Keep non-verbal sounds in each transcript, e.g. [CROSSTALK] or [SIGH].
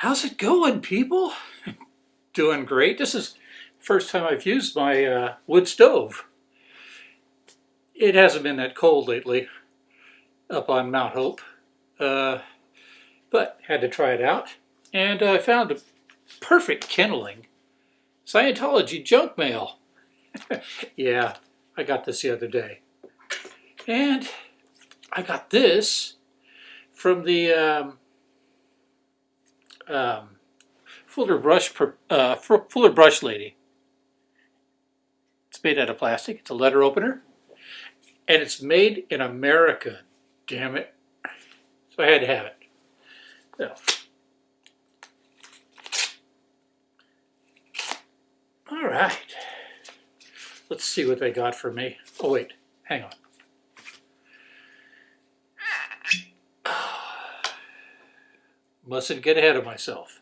How's it going, people? [LAUGHS] Doing great. This is first time I've used my uh, wood stove. It hasn't been that cold lately up on Mount Hope, uh, but had to try it out. And I found a perfect kindling. Scientology junk mail. [LAUGHS] yeah, I got this the other day. And I got this from the um, um, Fuller brush, uh, Fuller brush lady. It's made out of plastic. It's a letter opener, and it's made in America. Damn it! So I had to have it. So. All right. Let's see what they got for me. Oh wait, hang on. Mustn't get ahead of myself.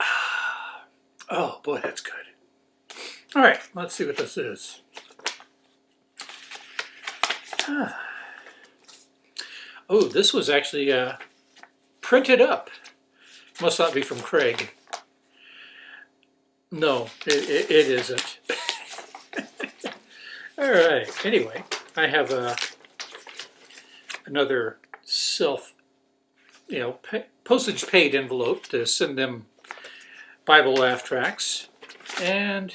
[SIGHS] Oh boy, that's good. All right, let's see what this is. [SIGHS] Oh, this was actually uh, printed up. Must not be from Craig. No, it, it, it isn't. [LAUGHS] All right. Anyway, I have a uh, another self, you know, postage paid envelope to send them Bible laugh tracks and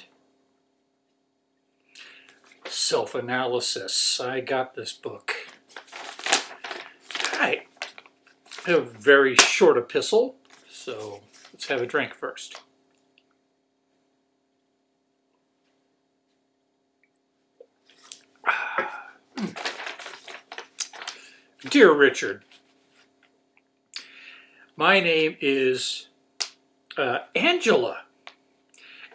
self-analysis. I got this book. All right. A very short epistle, so let's have a drink first. Dear Richard, my name is uh, Angela,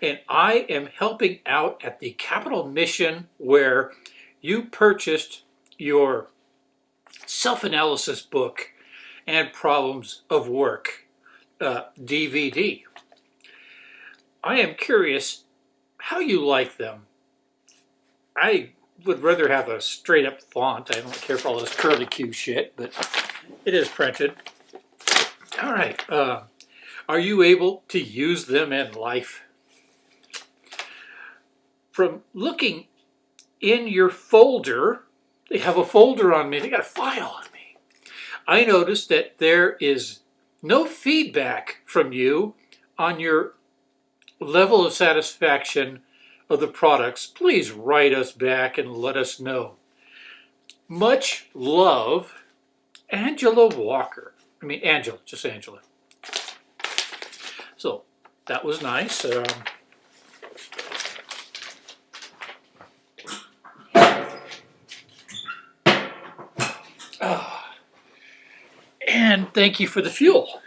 and I am helping out at the Capital Mission where you purchased your self-analysis book and problems of work uh, DVD. I am curious how you like them. I would rather have a straight up font. I don't care for all this curly Q shit, but it is printed. All right. Uh, are you able to use them in life? From looking in your folder, they have a folder on me. They got a file on me. I noticed that there is no feedback from you on your level of satisfaction of the products, please write us back and let us know. Much love, Angela Walker. I mean, Angela, just Angela. So that was nice. Um, ah. and thank you for the fuel.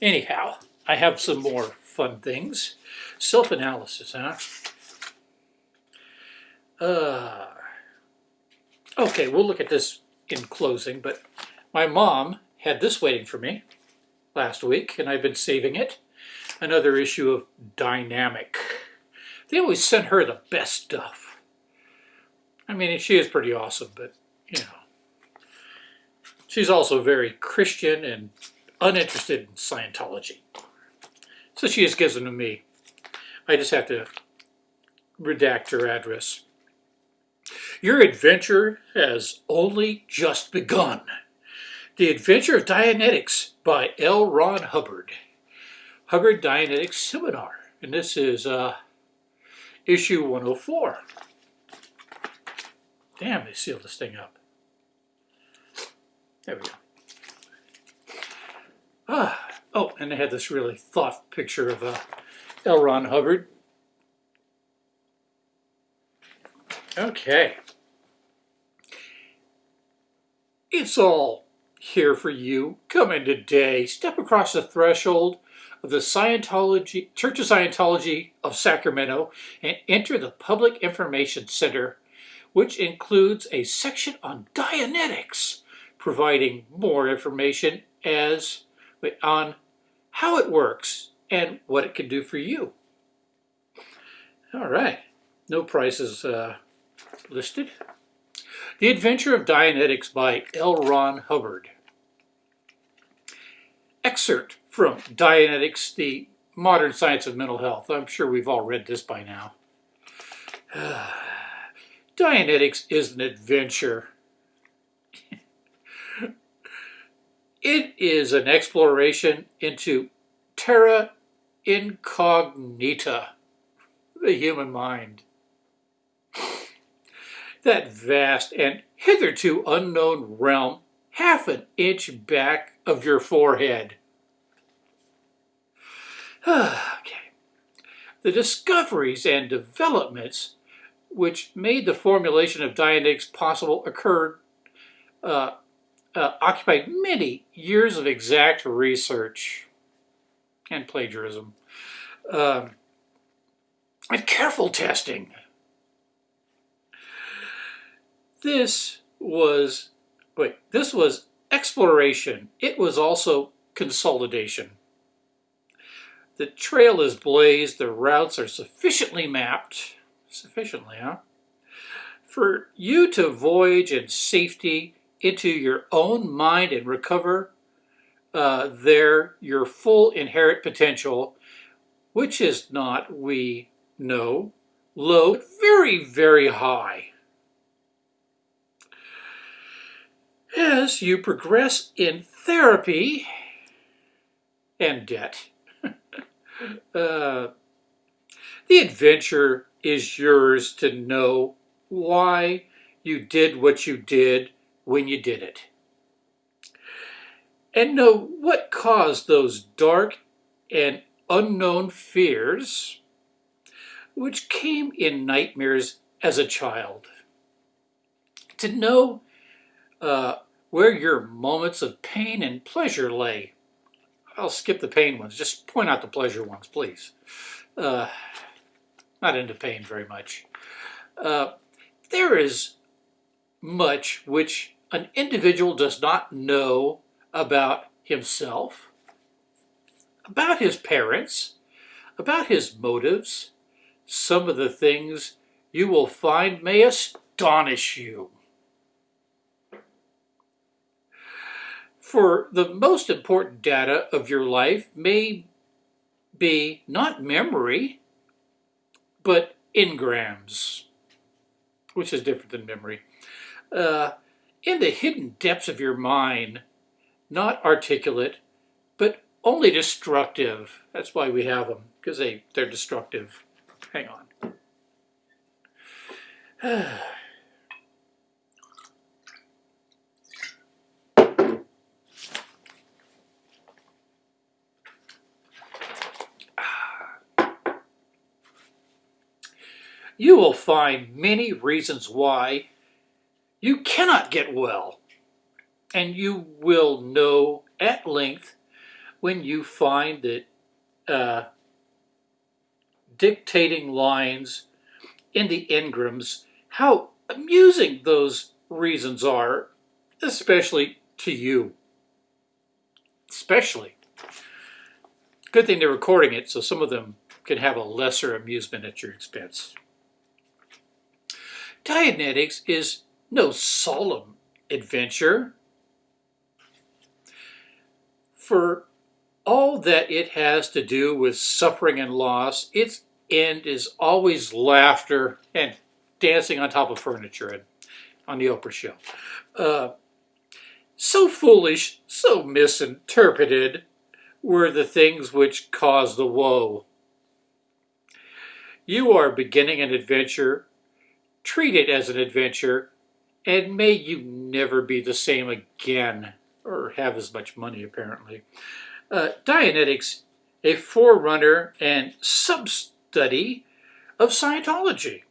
Anyhow, I have some more fun things. Self-analysis, huh? Uh, okay, we'll look at this in closing, but my mom had this waiting for me last week, and I've been saving it. Another issue of Dynamic. They always send her the best stuff. I mean, she is pretty awesome, but, you know. She's also very Christian and uninterested in Scientology. So she just gives to me. I just have to redact her address. Your adventure has only just begun. The Adventure of Dianetics by L. Ron Hubbard. Hubbard Dianetics Seminar. And this is uh, issue 104. Damn, they sealed this thing up. There we go. Ah, oh, and they had this really thought picture of uh, L. Ron Hubbard. Okay. It's all here for you. Come in today. Step across the threshold of the Scientology Church of Scientology of Sacramento and enter the Public Information Center, which includes a section on Dianetics, providing more information as on how it works and what it can do for you. All right, no prices uh, listed. The Adventure of Dianetics by L. Ron Hubbard. Excerpt from Dianetics, the Modern Science of Mental Health. I'm sure we've all read this by now. [SIGHS] Dianetics is an adventure. [LAUGHS] it is an exploration into terra incognita, the human mind. That vast and hitherto unknown realm half an inch back of your forehead. [SIGHS] okay. The discoveries and developments which made the formulation of Dianetics possible occurred, uh, uh, occupied many years of exact research and plagiarism, uh, and careful testing. This was, wait, this was exploration. It was also consolidation. The trail is blazed, the routes are sufficiently mapped, sufficiently, huh? For you to voyage in safety into your own mind and recover uh, there your full inherent potential, which is not, we know, low, very, very high. As you progress in therapy and debt, [LAUGHS] uh, the adventure is yours to know why you did what you did when you did it. And know what caused those dark and unknown fears which came in nightmares as a child. To know uh, where your moments of pain and pleasure lay. I'll skip the pain ones, just point out the pleasure ones, please. Uh, not into pain very much. Uh, there is much which an individual does not know about himself, about his parents, about his motives. Some of the things you will find may astonish you. For the most important data of your life may be not memory, but engrams, which is different than memory. Uh, in the hidden depths of your mind, not articulate, but only destructive. That's why we have them, because they, they're destructive. Hang on. [SIGHS] you will find many reasons why you cannot get well. And you will know at length when you find that uh, dictating lines in the engrams, how amusing those reasons are, especially to you. Especially. Good thing they're recording it so some of them can have a lesser amusement at your expense. Dianetics is no solemn adventure. For all that it has to do with suffering and loss, its end is always laughter and dancing on top of furniture and on the Oprah show. Uh, so foolish, so misinterpreted were the things which caused the woe. You are beginning an adventure treat it as an adventure, and may you never be the same again, or have as much money apparently. Uh, Dianetics, a forerunner and sub-study of Scientology.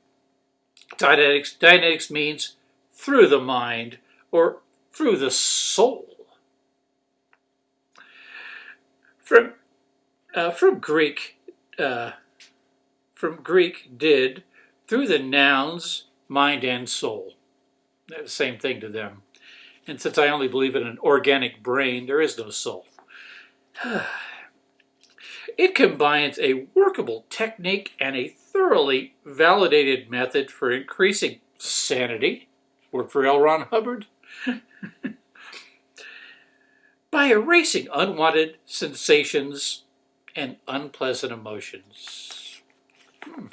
Dianetics, Dianetics means through the mind, or through the soul. From, uh, from Greek, uh, from Greek did, through the nous mind and soul. The same thing to them. And since I only believe in an organic brain, there is no soul. [SIGHS] it combines a workable technique and a thoroughly validated method for increasing sanity. Work for L. Ron Hubbard. [LAUGHS] By erasing unwanted sensations and unpleasant emotions. Hmm.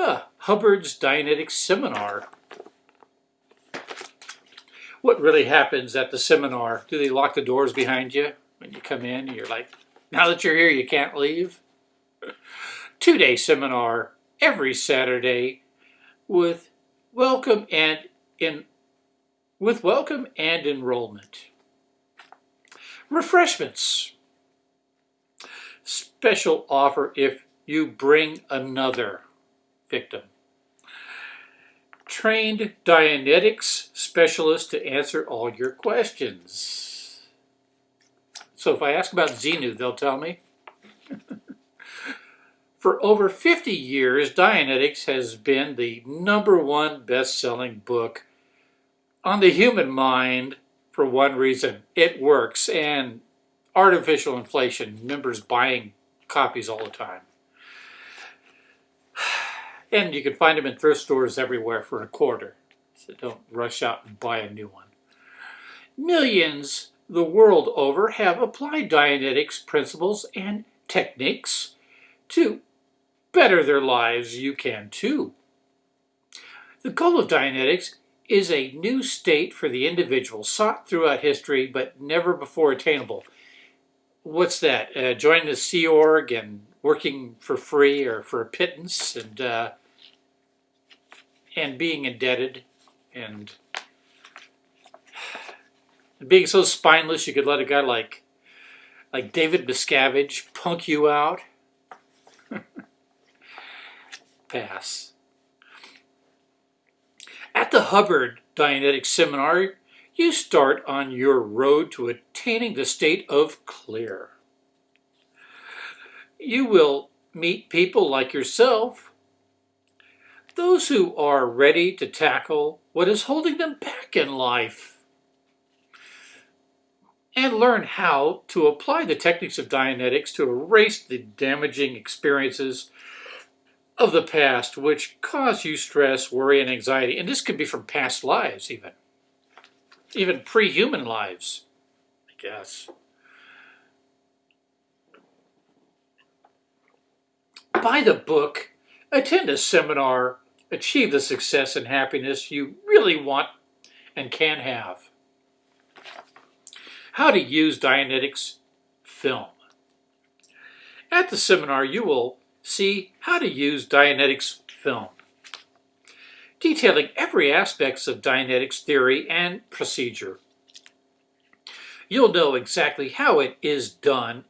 Ah, Hubbard's Dianetics Seminar. What really happens at the seminar? Do they lock the doors behind you when you come in? You're like, now that you're here, you can't leave? Two-day seminar every Saturday with welcome and in with welcome and enrollment. Refreshments. Special offer if you bring another victim. Trained Dianetics specialist to answer all your questions. So if I ask about Xenu, they'll tell me. [LAUGHS] For over 50 years, Dianetics has been the number one best-selling book on the human mind for one reason. It works, and artificial inflation, members buying copies all the time. And you can find them in thrift stores everywhere for a quarter. So don't rush out and buy a new one. Millions the world over have applied Dianetics principles and techniques to better their lives. You can too. The goal of Dianetics is a new state for the individual sought throughout history but never before attainable. What's that? Uh, joining the Sea Org and working for free or for a pittance and uh, and being indebted and being so spineless you could let a guy like like David Miscavige punk you out. [LAUGHS] Pass. At the Hubbard Dianetic Seminar, you start on your road to attaining the state of clear. You will meet people like yourself, those who are ready to tackle what is holding them back in life, and learn how to apply the techniques of Dianetics to erase the damaging experiences of the past which cause you stress, worry, and anxiety. And this could be from past lives even. Even pre-human lives, I guess. Buy the book, attend a seminar, achieve the success and happiness you really want and can have. How to use Dianetics film. At the seminar, you will see how to use Dianetics film, detailing every aspect of Dianetics theory and procedure. You'll know exactly how it is done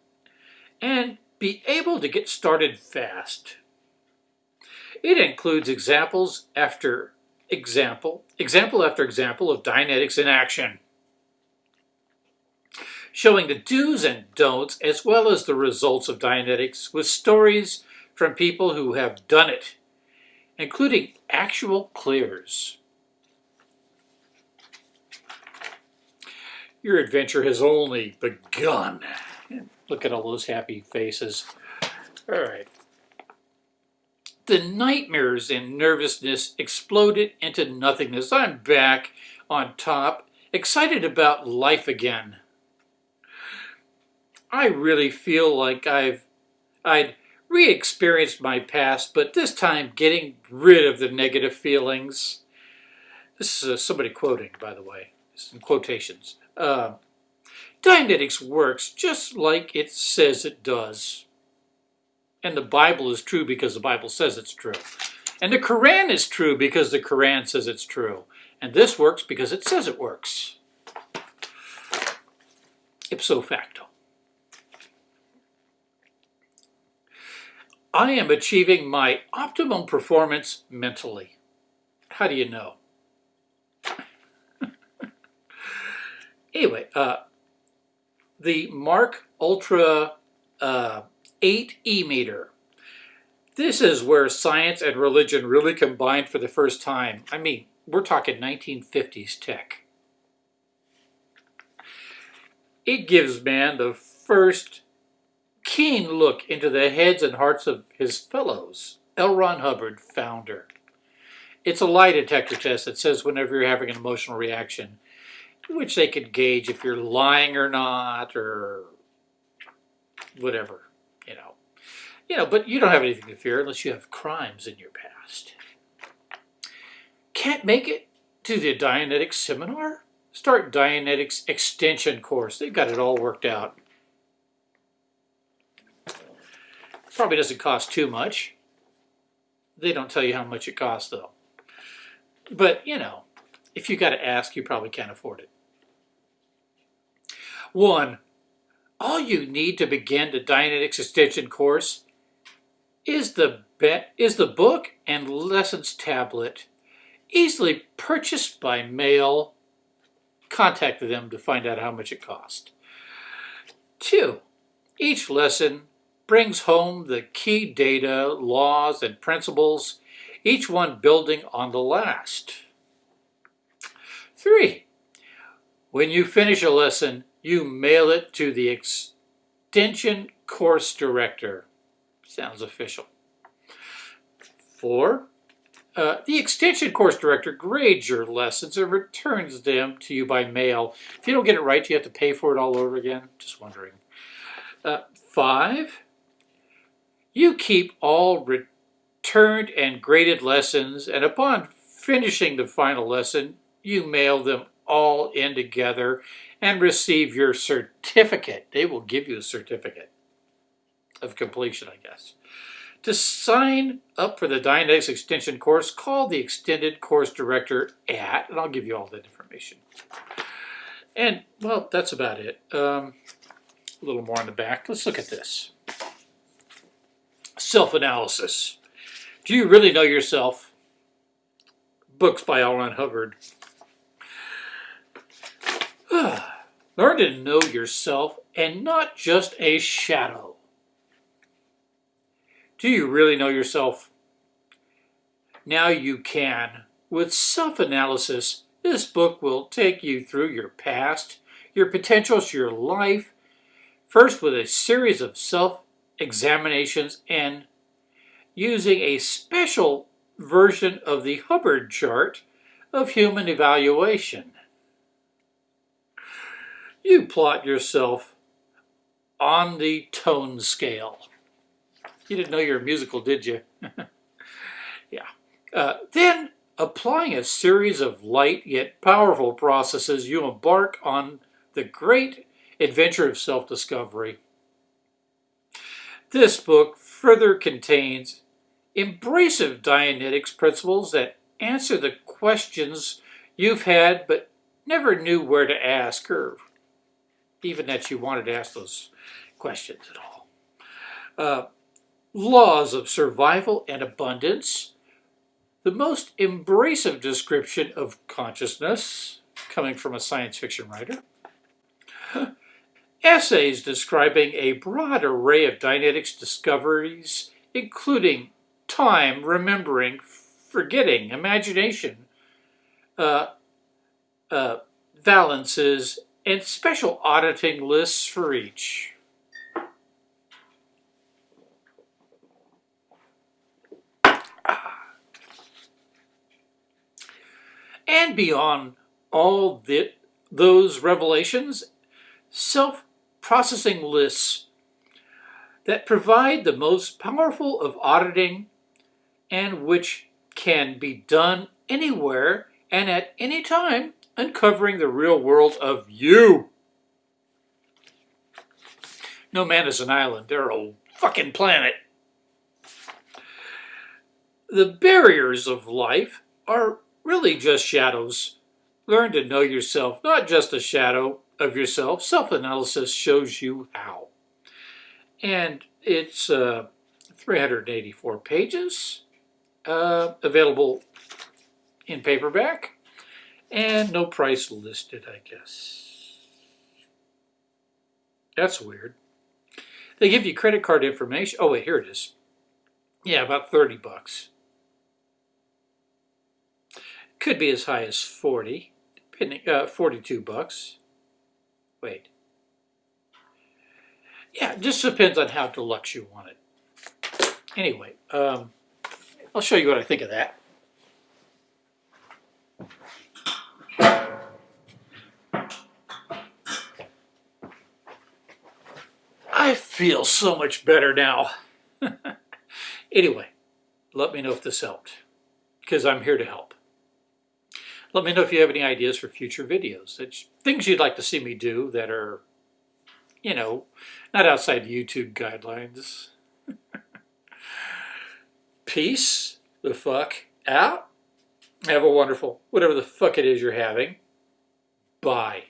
and be able to get started fast. It includes examples after example, example after example of Dianetics in action, showing the do's and don'ts as well as the results of Dianetics with stories from people who have done it, including actual clears. Your adventure has only begun. Look at all those happy faces. All right. The nightmares and nervousness exploded into nothingness. I'm back on top, excited about life again. I really feel like I've I'd re-experienced my past, but this time getting rid of the negative feelings. This is uh, somebody quoting, by the way, in quotations. Uh, Dianetics works just like it says it does. And the Bible is true because the Bible says it's true. And the Quran is true because the Quran says it's true. And this works because it says it works. Ipso facto. I am achieving my optimum performance mentally. How do you know? [LAUGHS] anyway, uh, the Mark Ultra uh, 8 e-meter. This is where science and religion really combined for the first time. I mean, we're talking 1950s tech. It gives man the first keen look into the heads and hearts of his fellows. L. Ron Hubbard, founder. It's a lie detector test that says whenever you're having an emotional reaction, which they could gauge if you're lying or not or whatever, you know. You know, but you don't have anything to fear unless you have crimes in your past. Can't make it to the Dianetics seminar? Start Dianetics extension course. They've got it all worked out. Probably doesn't cost too much. They don't tell you how much it costs though. But, you know, if you got to ask, you probably can't afford it. One, all you need to begin the Dianetics extension course is the is the book and lessons tablet easily purchased by mail. Contact them to find out how much it cost. Two, each lesson brings home the key data, laws, and principles, each one building on the last. Three, when you finish a lesson, you mail it to the extension course director. Sounds official. Four, uh, the extension course director grades your lessons and returns them to you by mail. If you don't get it right, you have to pay for it all over again. Just wondering. Uh, five, you keep all returned and graded lessons, and upon finishing the final lesson, you mail them all in together and receive your certificate. They will give you a certificate of completion, I guess. To sign up for the Dianetics Extension course, call the Extended Course Director at, and I'll give you all that information. And, well, that's about it. Um, a little more on the back. Let's look at this. Self-analysis. Do you really know yourself? Books by. Ron Hubbard. [SIGHS] Learn to know yourself and not just a shadow. Do you really know yourself? Now you can. With self-analysis, this book will take you through your past, your potentials, your life, first with a series of self-examinations and using a special version of the Hubbard chart of human evaluation. You plot yourself on the tone scale. You didn't know you're a musical, did you? [LAUGHS] yeah. Uh, then, applying a series of light yet powerful processes, you embark on the great adventure of self-discovery. This book further contains embracive Dianetics principles that answer the questions you've had but never knew where to ask or even that you wanted to ask those questions at all. Uh, laws of survival and abundance, the most embracive description of consciousness, coming from a science fiction writer. [LAUGHS] Essays describing a broad array of Dianetics discoveries, including time, remembering, forgetting, imagination, uh, uh, valences, and special auditing lists for each. Ah. And beyond all the, those revelations, self-processing lists that provide the most powerful of auditing and which can be done anywhere and at any time uncovering the real world of you. No man is an island. They're a fucking planet. The barriers of life are really just shadows. Learn to know yourself, not just a shadow of yourself. Self-analysis shows you how. And it's uh, 384 pages, uh, available in paperback. And no price listed, I guess. That's weird. They give you credit card information. Oh, wait, here it is. Yeah, about 30 bucks. Could be as high as 40, depending, uh, 42 bucks. Wait. yeah, it just depends on how deluxe you want it. Anyway, um, I'll show you what I think of that. I feel so much better now. [LAUGHS] anyway, let me know if this helped, because I'm here to help. Let me know if you have any ideas for future videos. Things you'd like to see me do that are, you know, not outside YouTube guidelines. [LAUGHS] Peace the fuck out. Have a wonderful, whatever the fuck it is you're having. Bye.